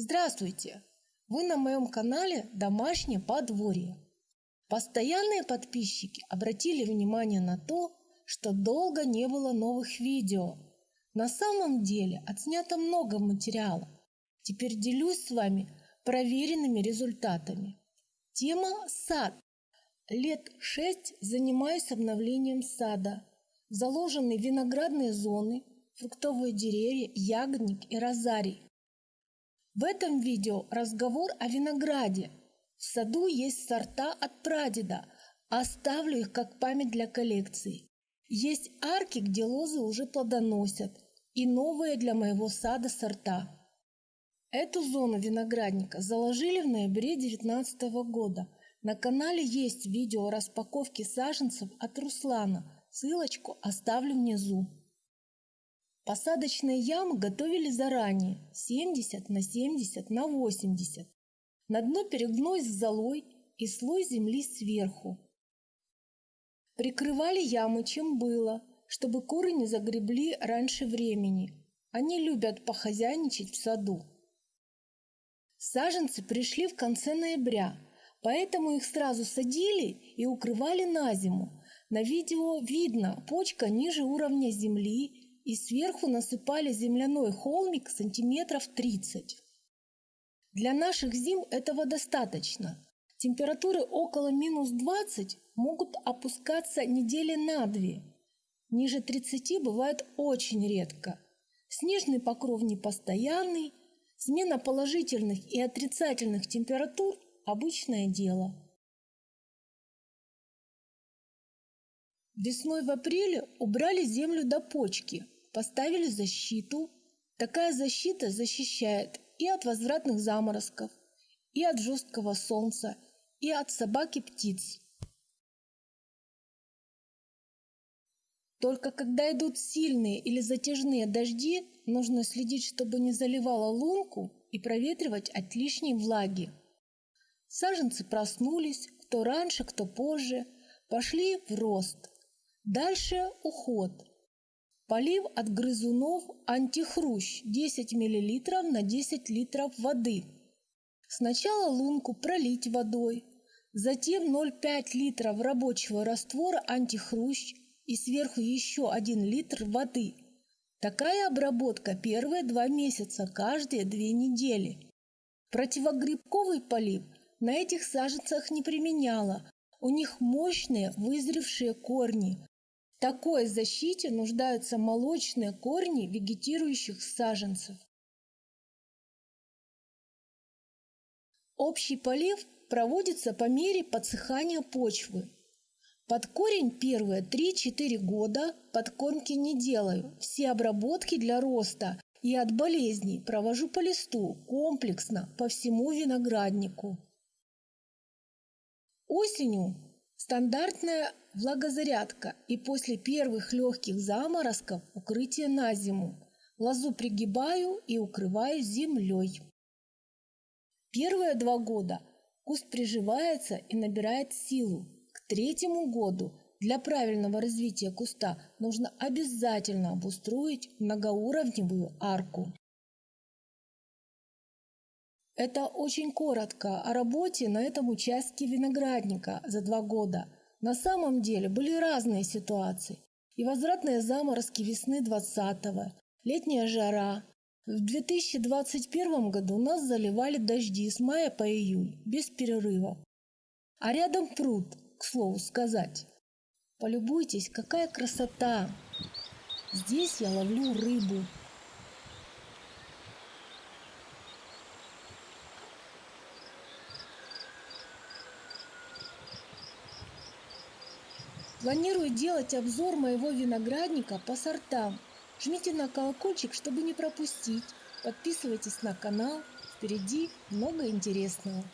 Здравствуйте! Вы на моем канале «Домашнее подворье». Постоянные подписчики обратили внимание на то, что долго не было новых видео. На самом деле отснято много материала. Теперь делюсь с вами проверенными результатами. Тема «Сад». Лет шесть занимаюсь обновлением сада. Заложены виноградные зоны, фруктовые деревья, ягодник и розарий. В этом видео разговор о винограде. В саду есть сорта от прадеда, оставлю их как память для коллекции. Есть арки, где лозы уже плодоносят, и новые для моего сада сорта. Эту зону виноградника заложили в ноябре 2019 года. На канале есть видео о распаковке саженцев от Руслана, ссылочку оставлю внизу. Посадочные ямы готовили заранее, 70 на 70 на 80. На дно перегной с золой и слой земли сверху. Прикрывали ямы чем было, чтобы куры не загребли раньше времени. Они любят похозяйничать в саду. Саженцы пришли в конце ноября, поэтому их сразу садили и укрывали на зиму. На видео видно почка ниже уровня земли и сверху насыпали земляной холмик сантиметров 30. Для наших зим этого достаточно. Температуры около минус 20 могут опускаться недели на две. Ниже 30 бывает очень редко. Снежный покров непостоянный, смена положительных и отрицательных температур – обычное дело. Весной в апреле убрали землю до почки – поставили защиту. Такая защита защищает и от возвратных заморозков, и от жесткого солнца, и от собак и птиц. Только когда идут сильные или затяжные дожди, нужно следить, чтобы не заливало лунку и проветривать от лишней влаги. Саженцы проснулись, кто раньше, кто позже, пошли в рост. Дальше уход – Полив от грызунов антихрущ 10 мл на 10 литров воды. Сначала лунку пролить водой, затем 0,5 литров рабочего раствора антихрущ и сверху еще 1 литр воды. Такая обработка первые два месяца, каждые две недели. Противогрибковый полив на этих саженцах не применяла. У них мощные вызревшие корни, такой защите нуждаются молочные корни вегетирующих саженцев. Общий полив проводится по мере подсыхания почвы. Под корень первые 3-4 года подкормки не делаю. Все обработки для роста и от болезней провожу по листу комплексно по всему винограднику. Осенью Стандартная влагозарядка и после первых легких заморозков укрытие на зиму. Лозу пригибаю и укрываю землей. Первые два года куст приживается и набирает силу. К третьему году для правильного развития куста нужно обязательно обустроить многоуровневую арку. Это очень коротко о работе на этом участке виноградника за два года. На самом деле были разные ситуации. И возвратные заморозки весны 20-го, летняя жара. В 2021 году нас заливали дожди с мая по июль, без перерыва. А рядом пруд, к слову сказать. Полюбуйтесь, какая красота! Здесь я ловлю рыбу. Планирую делать обзор моего виноградника по сортам. Жмите на колокольчик, чтобы не пропустить. Подписывайтесь на канал. Впереди много интересного.